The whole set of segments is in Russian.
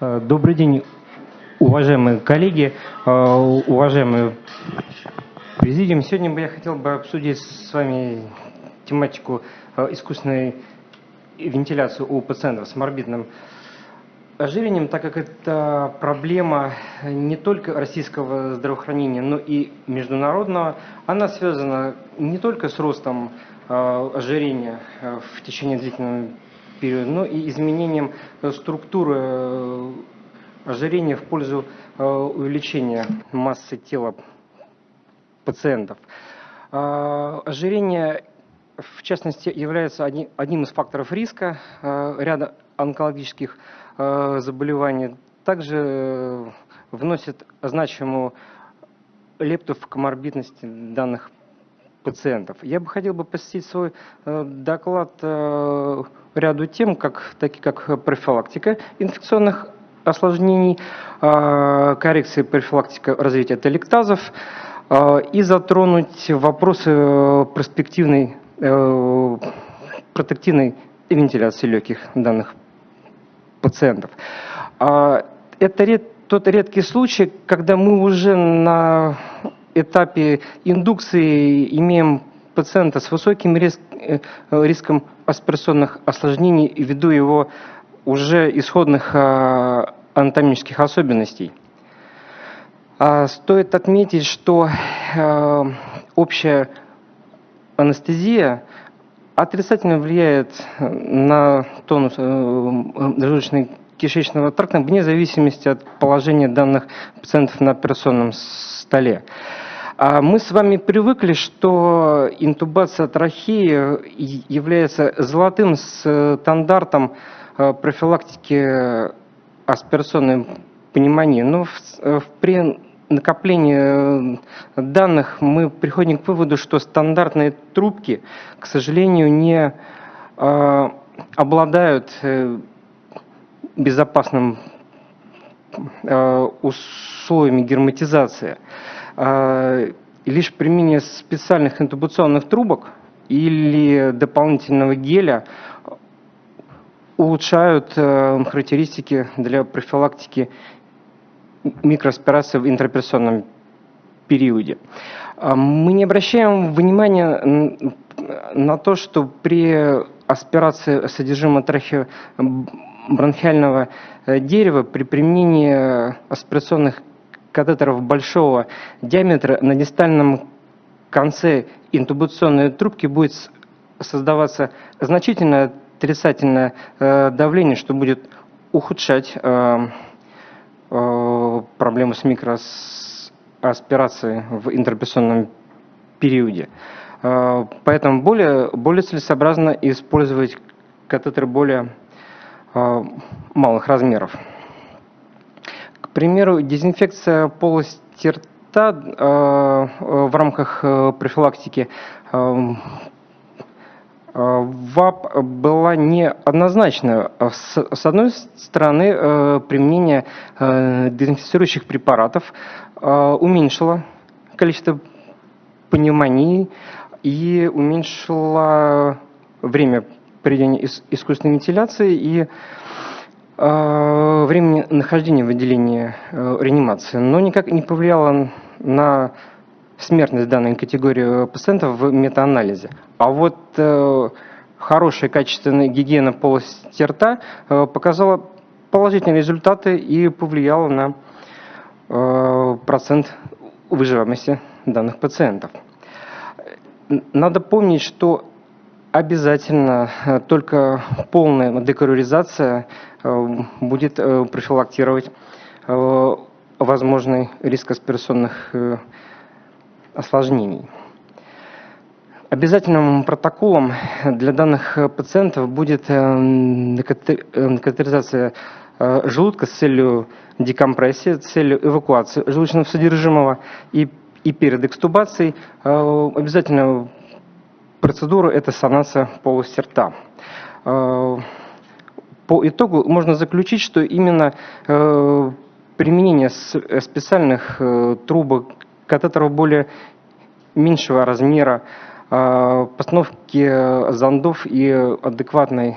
Э, Добрый день, уважаемые коллеги, э, уважаемые президиум. Сегодня бы я хотел бы обсудить с вами тематику э, искусственной вентиляции у пациентов с морбидным ожирением, так как это проблема не только российского здравоохранения, но и международного. Она связана не только с ростом ожирения в течение длительного периода, но и изменением э, структуры э, ожирения в пользу э, увеличения массы тела пациентов. Ожирение, в частности, является одни- одним из факторов риска ряда онкологических заболеваний. Также вносит значимую лепту в коморбидности данных пациентов. Я бы хотел бы посвятить свой э, доклад э, ряду тем, как, такие как профилактика инфекционных осложнений, э, коррекция профилактика развития телектазов и затронуть вопросы перспективной протективной вентиляции легких данных пациентов. А, Это ред- тот редкий случай, когда мы уже на этапе индукции имеем пациента с высоким рис- э, риском аспирационных осложнений ввиду его уже исходных а, анатомических особенностей. А, Стоит отметить, что э, общая анестезия отрицательно влияет на тонус желудочно-кишечного тракта вне зависимости от положения данных пациентов на операционном столе. А Мы с вами привыкли, что интубация трахеи является золотым стандартом э, профилактики аспирационной пневмонии. Но э, при накоплении э, данных мы приходим к выводу, что стандартные трубки, к сожалению, не э, обладают э, безопасным э, условиями герметизации. И Лишь применение специальных интубационных трубок или дополнительного геля улучшают э, характеристики для профилактики микроаспирации в интраоперационном периоде. А Мы не обращаем внимания на то, что при аспирации содержимого трахеобронхиального э, дерева при применении аспирационных катетеров большого диаметра на дистальном конце интубационной трубки будет создаваться значительное отрицательное э, давление, что будет ухудшать э, э, проблему с микроаспирацией в интерпрессионном периоде. Поэтому более, более целесообразно использовать катетеры более малых размеров. Примеру, дезинфекция полости рта э, в рамках э, профилактики э, э, ВАП была неоднозначна. С, одной стороны, э, применение э, дезинфицирующих препаратов э, уменьшило количество пневмонии и уменьшило время проведения ис- искусственной вентиляции и э, времени нахождения в отделении э, реанимации, но никак не повлияло на смертность данной категории пациентов в метаанализе. А вот э, хорошая качественная гигиена полости рта э, показала положительные результаты и повлияла на процент выживаемости данных пациентов. Надо помнить, что обязательно э, только полная деколоризация э, будет э, профилактировать возможный риск аспирационных осложнений. Обязательным протоколом для данных пациентов будет э, желудка с целью декомпрессии, с целью эвакуации желудочного содержимого и, и перед экстубацией обязательно процедура – это санация полости рта. Э, По итогу можно заключить, что именно э, применение э, специальных трубок, катетеров более меньшего размера, постановки зондов и адекватной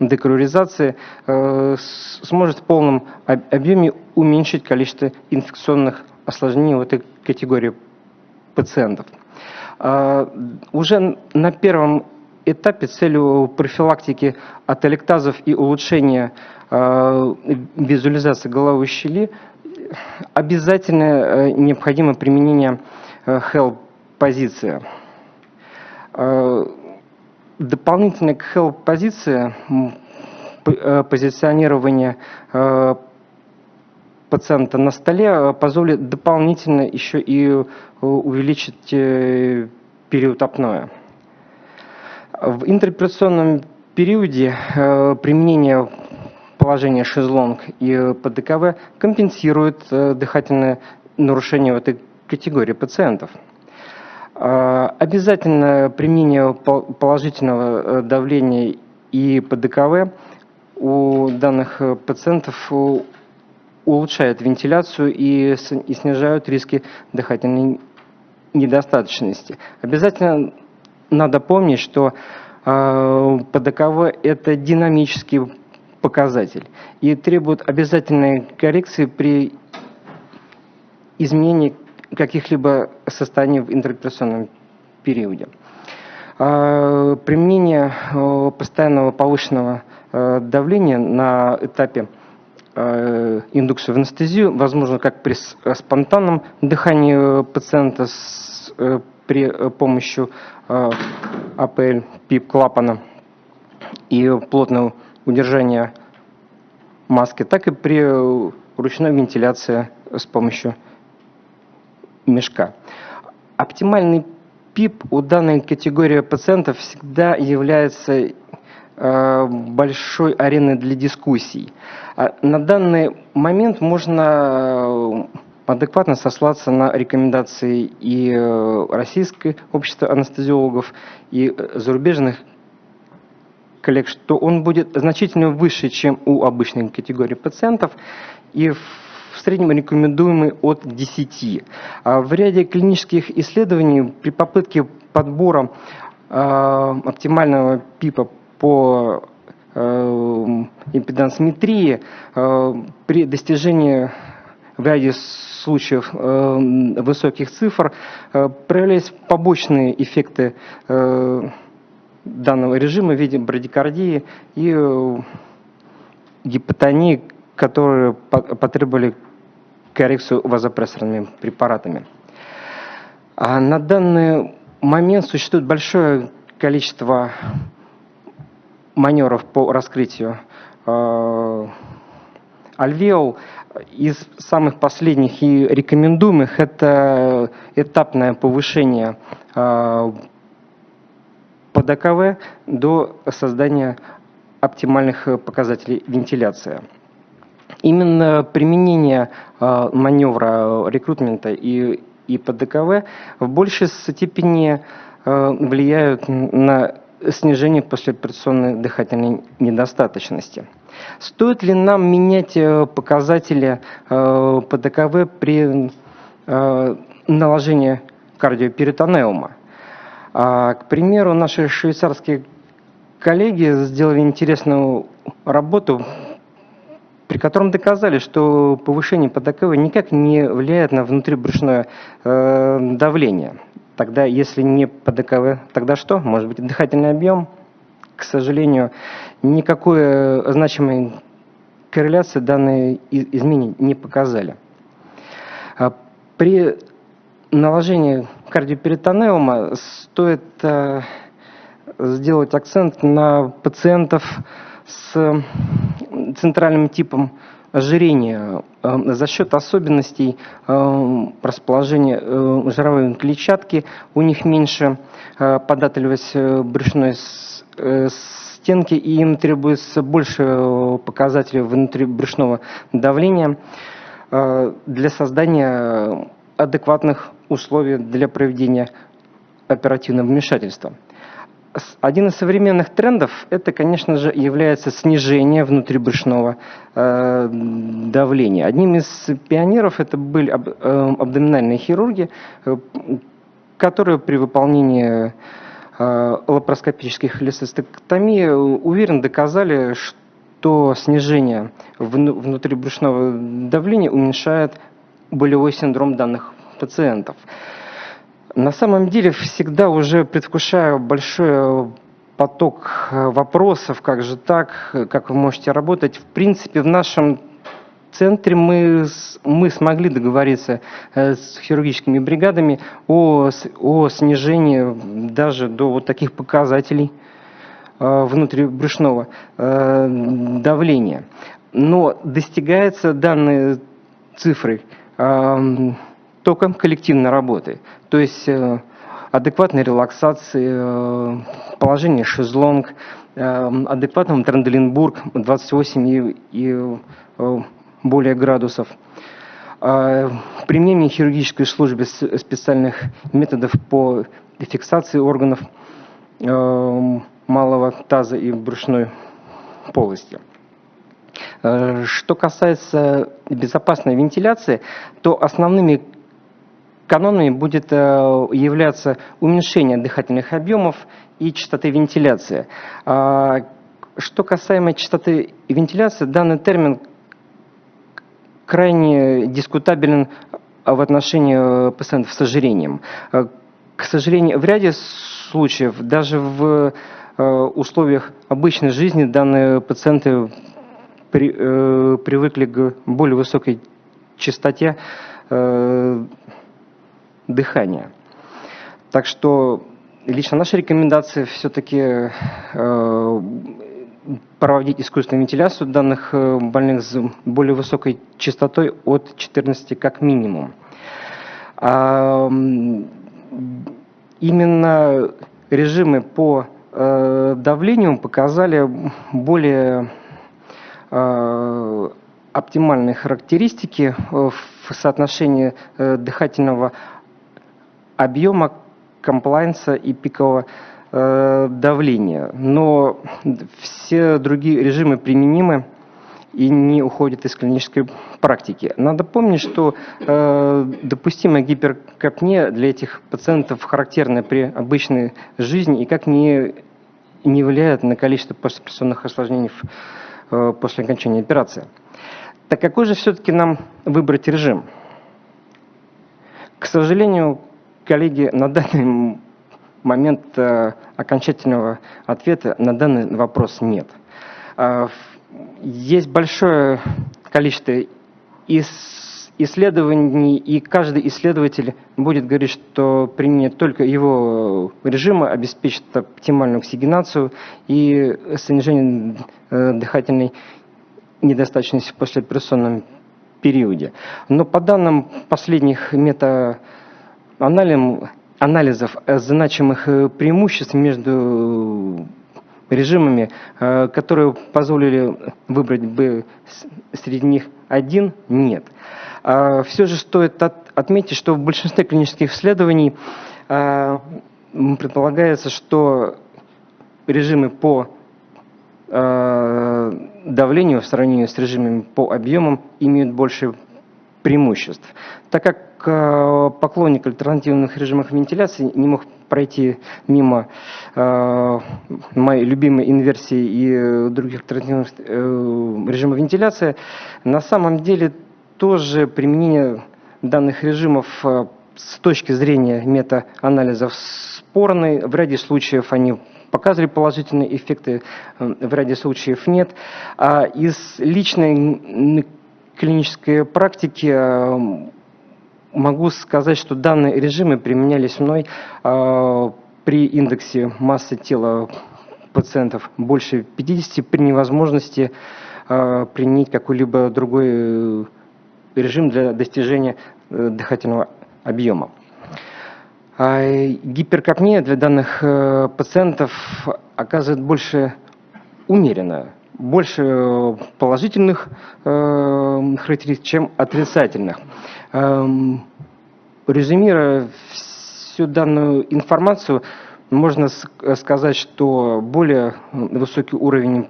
декаруризации сможет в полном объеме уменьшить количество инфекционных осложнений в этой категории пациентов. Уже на первом этапе целью профилактики атолектазов и улучшения визуализации головой щели обязательно необходимо применение help-позиции. Дополнительно к help-позиции позиционирование пациента на столе позволит дополнительно еще и увеличить период апноэ. В интерпретационном периоде применение положения шезлонг и ПДКВ компенсирует дыхательное нарушение в этой категории пациентов. Обязательно применение положительного давления и ПДКВ у данных пациентов улучшает вентиляцию и снижают риски дыхательной недостаточности. Обязательно надо помнить, что ПДКВ – это динамический показатель и требует обязательной коррекции при изменении каких-либо состояний в интерпретационном периоде. Применение постоянного повышенного давления на этапе индукции в анестезию возможно как при спонтанном дыхании пациента с, при помощи АПЛ ПИП клапана и плотного удержания маски, так и при ручной вентиляции с помощью мешка. Оптимальный ПИП у данной категории пациентов всегда является э, большой ареной для дискуссий. А на данный момент можно адекватно сослаться на рекомендации и э, Российского общества анестезиологов, и зарубежных коллег, что он будет значительно выше, чем у обычной категории пациентов, и в в среднем рекомендуемый от 10. А в ряде клинических исследований при попытке подбора оптимального ПИПа по а, импедансметрии при достижении в ряде случаев высоких цифр проявлялись побочные эффекты данного режима в виде брадикардии и гипотонии, которые потребовали коррекцию вазопрессорными препаратами. А на данный момент существует большое количество маневров по раскрытию э, альвеол. Из самых последних и рекомендуемых это этапное повышение э, ПДКВ до создания оптимальных показателей вентиляции. Именно применение э, маневра рекрутмента и, и ПДКВ в большей степени э, влияют на снижение послеоперационной дыхательной недостаточности. Стоит ли нам менять э, показатели ПДКВ при наложении кардиоперитонеума? А, к примеру, наши швейцарские коллеги сделали интересную работу при котором доказали, что повышение ПДКВ никак не влияет на внутрибрюшное э, давление. Тогда, если не ПДКВ, тогда что? Может быть, дыхательный объем? К сожалению, никакой э, значимой корреляции данные изменения не показали. А при наложении кардиоперитонеума стоит э, сделать акцент на пациентов с центральным типом ожирения э, за счет особенностей э, расположения э, жировой клетчатки. У них меньше податливость брюшной стенки, и им требуется больше показателей внутрибрюшного давления для создания адекватных условий для проведения оперативного вмешательства. Один из современных трендов это, конечно же, является снижение внутрибрюшного э, давления. Одним из пионеров это были аб, э, абдоминальные хирурги, э, которые при выполнении лапароскопических холецистектомий уверенно доказали, что снижение внутрибрюшного давления уменьшает болевой синдром данных пациентов. На самом деле всегда уже предвкушаю большой поток вопросов, как же так, как вы можете работать. В принципе, в нашем центре мы, мы смогли договориться э, с хирургическими бригадами о, о снижении даже до вот таких показателей э, внутрибрюшного э, давления. Но достигается данные цифры только коллективной работы. То есть адекватной релаксации, положение шезлонг, адекватным Тренделенбург 28 и, и более градусов. А, применение хирургической службы специальных методов по фиксации органов малого таза и брюшной полости. Что касается безопасной вентиляции, то основными канонами будет являться уменьшение дыхательных объемов и частоты вентиляции. Что касаемо частоты вентиляции, данный термин крайне дискутабелен в отношении э, пациентов с ожирением. Э, к сожалению, в ряде случаев, даже в э, условиях обычной жизни, данные пациенты при, э, привыкли к более высокой частоте э, дыхания. Так что лично наша рекомендация все-таки э, проводить искусственную вентиляцию данных э, больных с более высокой частотой от 14 как минимум. А, именно режимы по э, давлению показали более э, оптимальные характеристики в соотношении дыхательного объема, комплайнса и пикового Э, давления. Но все другие режимы применимы и не уходят из клинической практики. Надо помнить, что э, допустимая гиперкапния для этих пациентов характерна при обычной жизни и как не, не влияет на количество послеоперационных осложнений э, после окончания операции. Так какой же все-таки нам выбрать режим? К сожалению, коллеги, на данный момент э, окончательного ответа на данный вопрос нет. А, есть большое количество исследований, и каждый исследователь будет говорить, что применение только его режима обеспечит оптимальную оксигенацию и снижение э, дыхательной недостаточности в послеоперационном периоде. Но по данным последних анализов э, значимых э, преимуществ между режимами, э, которые позволили выбрать бы среди них один, нет. А Все же стоит отметить, что в большинстве клинических исследований предполагается, что режимы по давлению в сравнении с режимами по объемам имеют больше преимуществ. Так как поклонник альтернативных режимов вентиляции не мог пройти мимо э, моей любимой инверсии и других альтернативных э, режимов вентиляции, на самом деле тоже применение данных режимов э, с точки зрения мета-анализов спорный. В ряде случаев они показывали положительные эффекты, э, в ряде случаев нет. А из личной клинической практике э, могу сказать, что данные режимы применялись мной э, при индексе массы тела пациентов больше 50 при невозможности э, применить какой-либо другой режим для достижения дыхательного объема. А гиперкапния для данных пациентов оказывает больше умеренное больше э, положительных э, характеристик, чем отрицательных. Э, резюмируя всю данную информацию, можно сказать, что более высокий уровень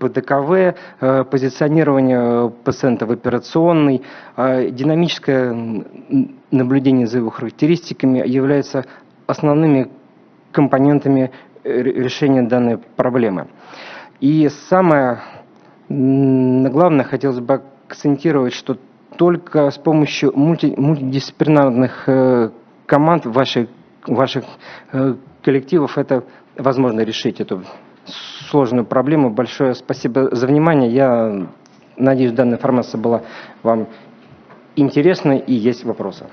ПДКВ, э, позиционирование пациента в операционной, э, динамическое наблюдение за его характеристиками являются основными компонентами э, решения данной проблемы. И самое главное, хотелось бы акцентировать, что только с помощью мульти, мультидисциплинарных э, команд ваших, ваших э, коллективов это возможно решить эту сложную проблему. Большое спасибо за внимание. Я надеюсь, данная информация была вам интересна и есть вопросы.